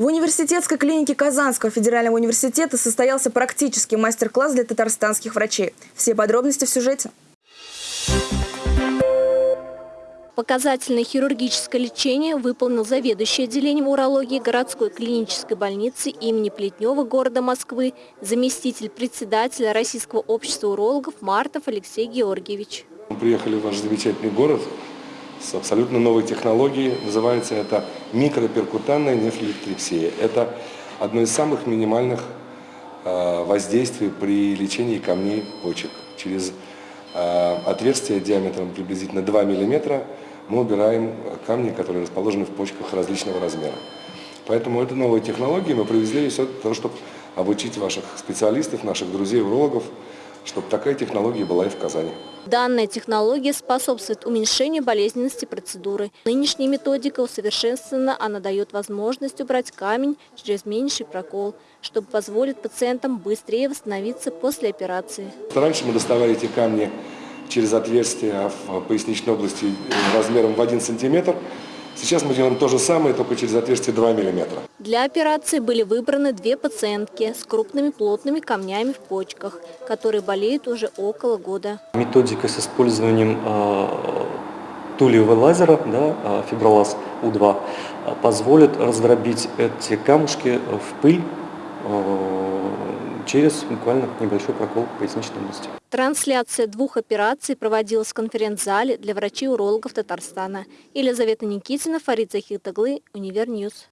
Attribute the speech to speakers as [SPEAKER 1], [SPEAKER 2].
[SPEAKER 1] В университетской клинике Казанского федерального университета состоялся практический мастер-класс для татарстанских врачей. Все подробности в сюжете.
[SPEAKER 2] Показательное хирургическое лечение выполнил заведующий отделением урологии городской клинической больницы имени Плетнева города Москвы, заместитель председателя Российского общества урологов Мартов Алексей Георгиевич.
[SPEAKER 3] Мы приехали в ваш замечательный город с абсолютно новой технологией. Называется это микроперкутанная нефролептрепсия. Это одно из самых минимальных э, воздействий при лечении камней почек. Через э, отверстие диаметром приблизительно 2 мм мы убираем камни, которые расположены в почках различного размера. Поэтому это новые технологии мы привезли все для того, чтобы обучить ваших специалистов, наших друзей-урологов, чтобы такая технология была и в Казани.
[SPEAKER 2] Данная технология способствует уменьшению болезненности процедуры. Нынешняя методика усовершенствована, она дает возможность убрать камень через меньший прокол, чтобы позволить пациентам быстрее восстановиться после операции.
[SPEAKER 3] Раньше мы доставали эти камни через отверстие в поясничной области размером в 1 сантиметр. Сейчас мы делаем то же самое, только через отверстие 2 миллиметра.
[SPEAKER 2] Для операции были выбраны две пациентки с крупными плотными камнями в почках, которые болеют уже около года.
[SPEAKER 4] Методика с использованием э, тулевого лазера, да, э, фибролаз У2, э, позволит раздробить эти камушки в пыль через буквально небольшой прокол поясничной области.
[SPEAKER 2] Трансляция двух операций проводилась в конференц-зале для врачей-урологов Татарстана. Елизавета Никитина, Фарид Захитаглы, Univer News.